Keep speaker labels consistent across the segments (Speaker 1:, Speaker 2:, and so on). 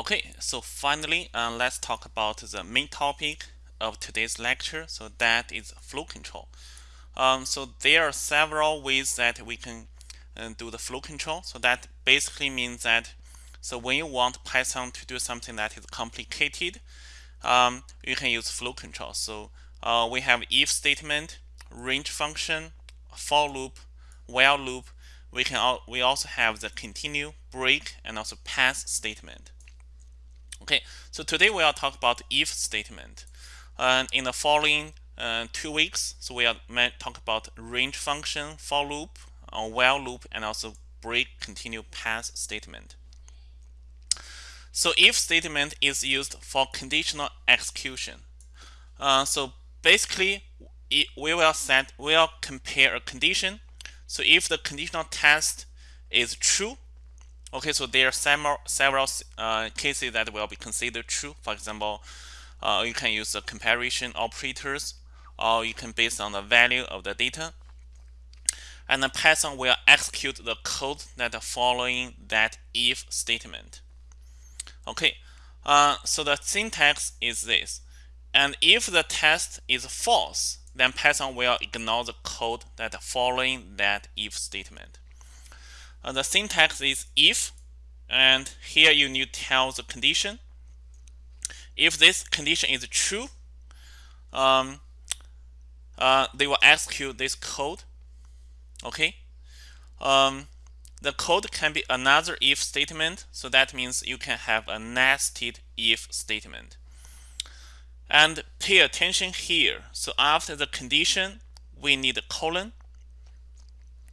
Speaker 1: Okay, so finally, uh, let's talk about the main topic of today's lecture. So that is flow control. Um, so there are several ways that we can uh, do the flow control. So that basically means that so when you want Python to do something that is complicated, um, you can use flow control. So uh, we have if statement, range function, for loop, while loop. We can al we also have the continue, break, and also pass statement. Okay, so today we are talk about if statement. And in the following uh, two weeks, so we are talk about range function, for loop, uh, while loop, and also break, continue, pass statement. So if statement is used for conditional execution. Uh, so basically, it, we will set, we will compare a condition. So if the conditional test is true, okay, so there are several, uh, cases that will be considered true. For example, uh, you can use the comparison operators, or you can base on the value of the data. And then Python will execute the code that following that if statement. Okay, uh, so the syntax is this. And if the test is false, then Python will ignore the code that following that if statement. Uh, the syntax is if, and here you need to tell the condition. If this condition is true, um, uh, they will execute this code. Okay. Um, the code can be another if statement, so that means you can have a nested if statement. And pay attention here. So after the condition, we need a colon.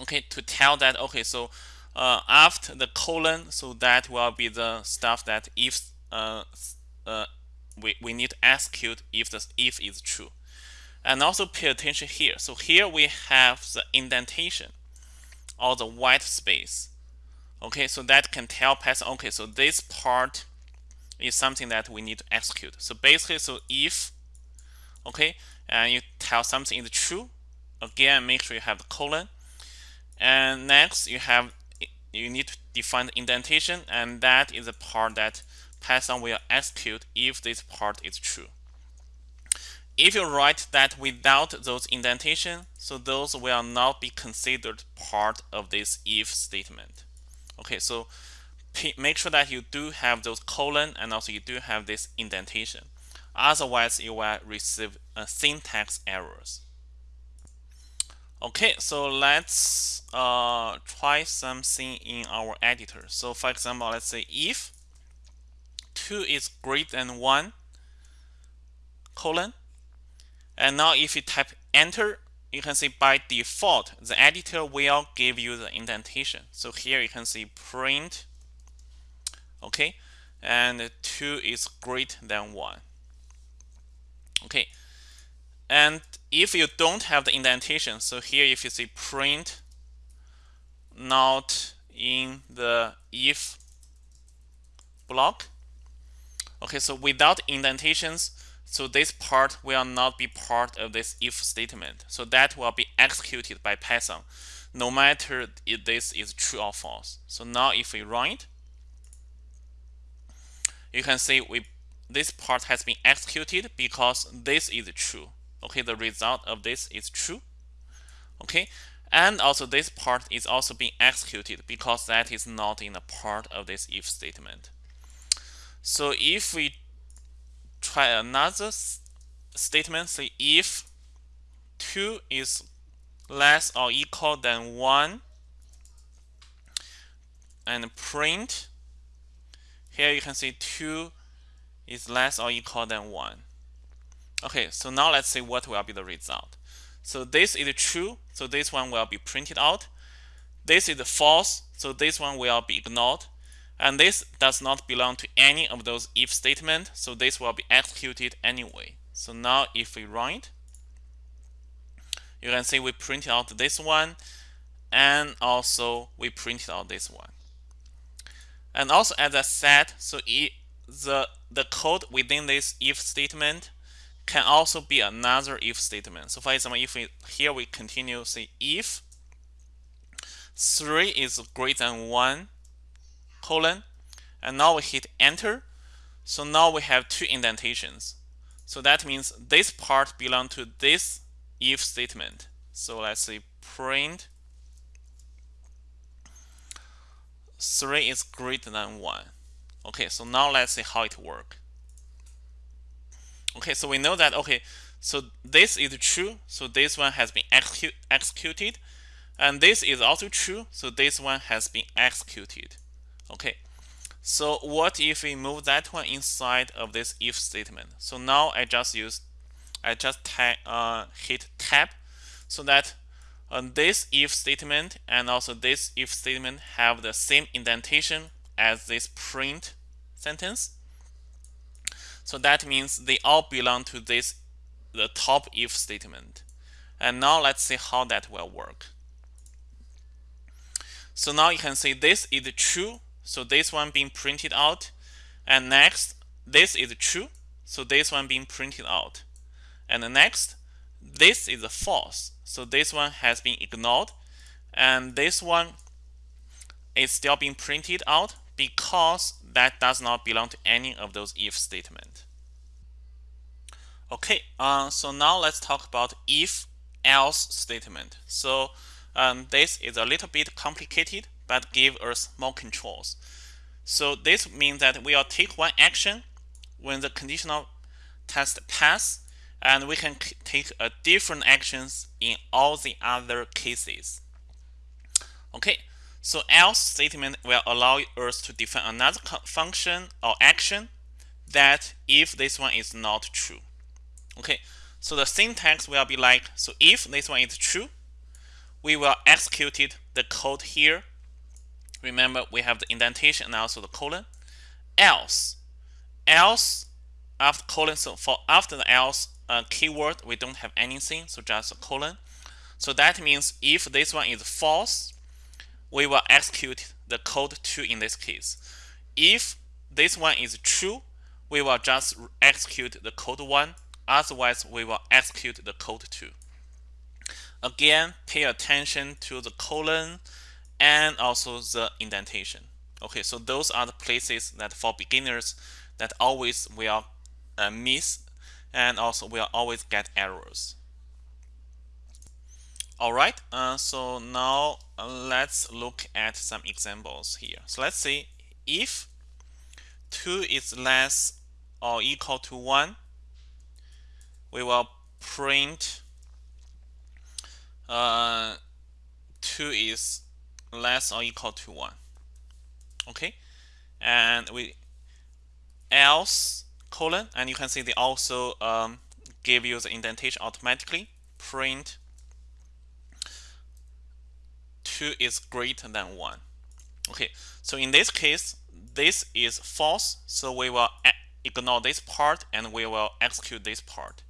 Speaker 1: Okay, to tell that, okay, so uh, after the colon, so that will be the stuff that if uh, uh, we, we need to execute if the if is true. And also pay attention here. So here we have the indentation or the white space. Okay, so that can tell Python, okay, so this part is something that we need to execute. So basically, so if, okay, and you tell something is true, again, make sure you have the colon. And next, you have, you need to define the indentation, and that is the part that Python will execute if this part is true. If you write that without those indentation, so those will not be considered part of this if statement. Okay, so make sure that you do have those colon and also you do have this indentation. Otherwise, you will receive a syntax errors. Okay, so let's uh, try something in our editor. So for example, let's say if 2 is greater than 1, colon, and now if you type enter, you can see by default, the editor will give you the indentation. So here you can see print, okay, and 2 is greater than 1. Okay, and if you don't have the indentation, so here if you see print not in the if block, okay, so without indentations, so this part will not be part of this if statement. So that will be executed by Python, no matter if this is true or false. So now if we run it, you can see we this part has been executed because this is true. Okay, the result of this is true. Okay, and also this part is also being executed because that is not in a part of this if statement. So if we try another statement say if 2 is less or equal than 1 and print here you can see 2 is less or equal than 1 okay so now let's see what will be the result so this is true so this one will be printed out this is false so this one will be ignored and this does not belong to any of those if statement, so this will be executed anyway. So now if we run it, you can see we printed out this one, and also we printed out this one. And also as I said, so it, the, the code within this if statement can also be another if statement. So for example, if we here we continue say if 3 is greater than 1 colon and now we hit enter So now we have two indentations. So that means this part belong to this if statement. So let's say print 3 is greater than 1. Okay, so now let's see how it works. Okay, so we know that, okay, so this is true, so this one has been execute, executed. And this is also true, so this one has been executed. Okay, so what if we move that one inside of this if statement? So now I just use, I just uh, hit tab so that this if statement and also this if statement have the same indentation as this print sentence. So that means they all belong to this the top if statement. And now let's see how that will work. So now you can see this is true. So this one being printed out. And next, this is true. So this one being printed out. And the next, this is false. So this one has been ignored. And this one is still being printed out because that does not belong to any of those if statement. Okay, uh, so now let's talk about if else statement. So um, this is a little bit complicated, but give us more controls. So this means that we will take one action when the conditional test pass, and we can take a different actions in all the other cases. Okay, so else statement will allow us to define another function or action that if this one is not true. Okay, so the syntax will be like, so if this one is true, we will execute the code here. Remember, we have the indentation and also the colon. Else, else after colon, so for after the else uh, keyword, we don't have anything, so just a colon. So that means if this one is false, we will execute the code 2 in this case. If this one is true, we will just execute the code 1. Otherwise, we will execute the code 2. Again, pay attention to the colon and also the indentation. Okay, so those are the places that for beginners that always will uh, miss and also will always get errors. All right, uh, so now uh, let's look at some examples here. So let's see if 2 is less or equal to 1, we will print uh, 2 is less or equal to 1. Okay, and we else colon, and you can see they also um, give you the indentation automatically. Print 2 is greater than 1. Okay, so in this case, this is false, so we will ignore this part and we will execute this part.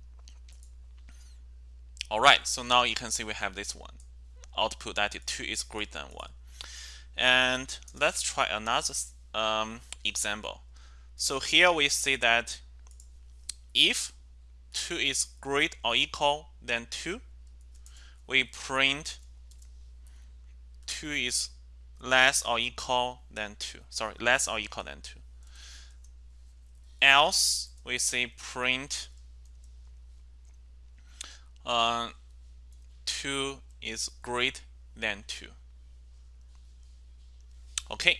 Speaker 1: All right, so now you can see we have this one. Output that 2 is greater than 1. And let's try another um, example. So here we see that if 2 is greater or equal than 2, we print 2 is less or equal than 2. Sorry, less or equal than 2. Else, we say print uh, 2 is greater than 2. Okay.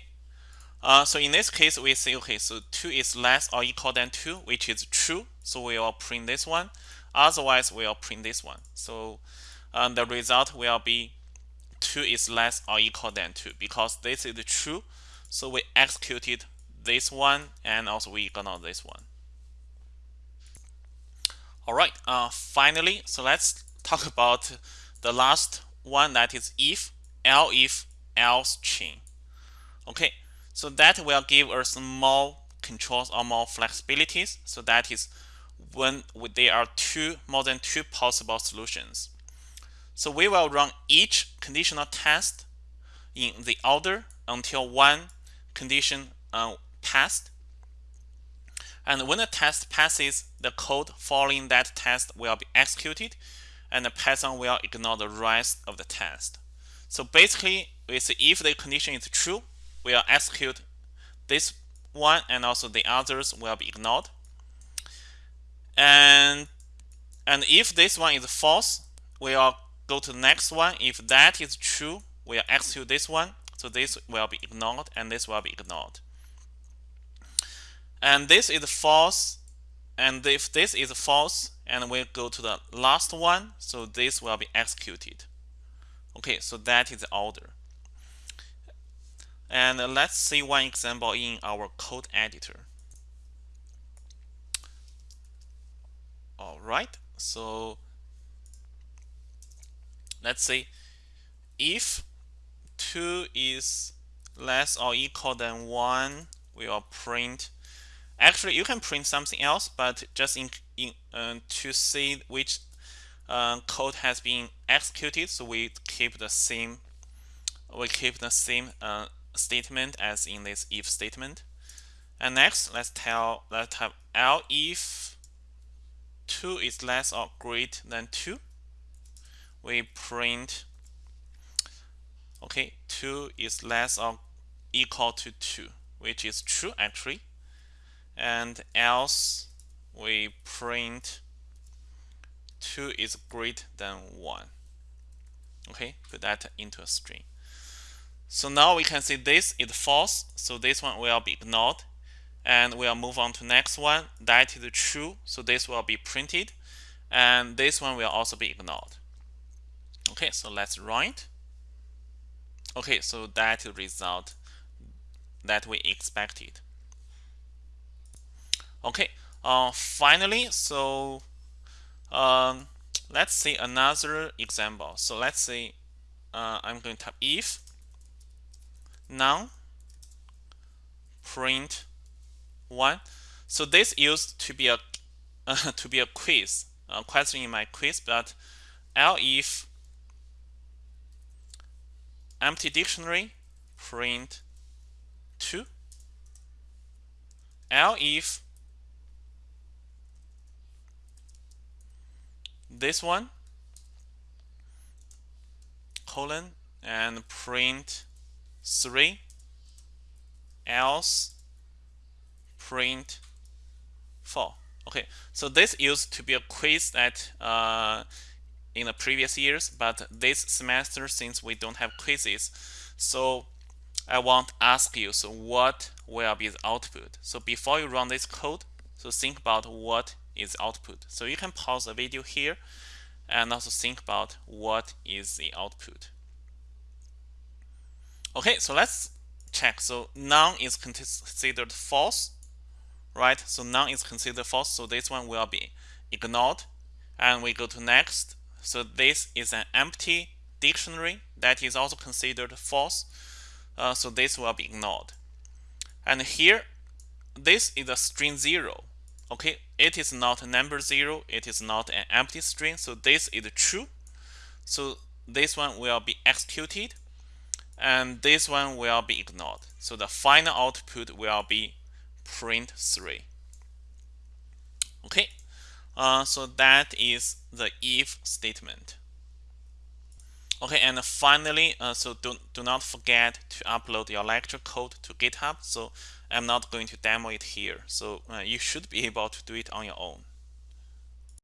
Speaker 1: Uh, so in this case, we say, okay, so 2 is less or equal than 2, which is true. So we will print this one. Otherwise, we will print this one. So um, the result will be 2 is less or equal than 2 because this is true. So we executed this one and also we ignore this one. All right, uh, finally, so let's talk about the last one that is if, elif, else chain. Okay, so that will give us more controls or more flexibilities. So that is when there are two more than two possible solutions. So we will run each conditional test in the order until one condition uh, passed and when the test passes, the code following that test will be executed and the Python will ignore the rest of the test. So basically, say if the condition is true, we'll execute this one and also the others will be ignored. And and if this one is false, we'll go to the next one. If that is true, we'll execute this one. So this will be ignored and this will be ignored. And this is false. And if this is false, and we'll go to the last one, so this will be executed. Okay, so that is the order. And let's see one example in our code editor. All right, so let's say if 2 is less or equal than 1, we will print. Actually, you can print something else, but just in, in uh, to see which uh, code has been executed, so we keep the same we keep the same uh, statement as in this if statement. And next, let's tell let's have elif 2 is less or greater than 2. We print okay 2 is less or equal to 2 which is true actually. And else we print 2 is greater than 1 okay put that into a string. So now we can see this is false so this one will be ignored. And we'll move on to next one. That is true so this will be printed. And this one will also be ignored okay so let's write. okay so that result that we expected. Okay uh, finally so um, let's see another example. So let's say uh, I'm going to type if now print one. So this used to be a uh, to be a quiz a question in my quiz but if empty dictionary print 2 elif this one colon and print 3 else print 4 okay so this used to be a quiz that uh, in the previous years, but this semester, since we don't have quizzes, so I want to ask you, so what will be the output? So before you run this code, so think about what is output. So you can pause the video here and also think about what is the output. Okay, so let's check. So none is considered false, right? So none is considered false, so this one will be ignored. And we go to next. So this is an empty dictionary that is also considered false. Uh, so this will be ignored. And here, this is a string 0. Okay, it is not a number 0. It is not an empty string. So this is true. So this one will be executed. And this one will be ignored. So the final output will be print 3. Okay, uh, so that is the if statement. Okay, and finally, uh, so do, do not forget to upload your lecture code to GitHub. So I'm not going to demo it here. So uh, you should be able to do it on your own.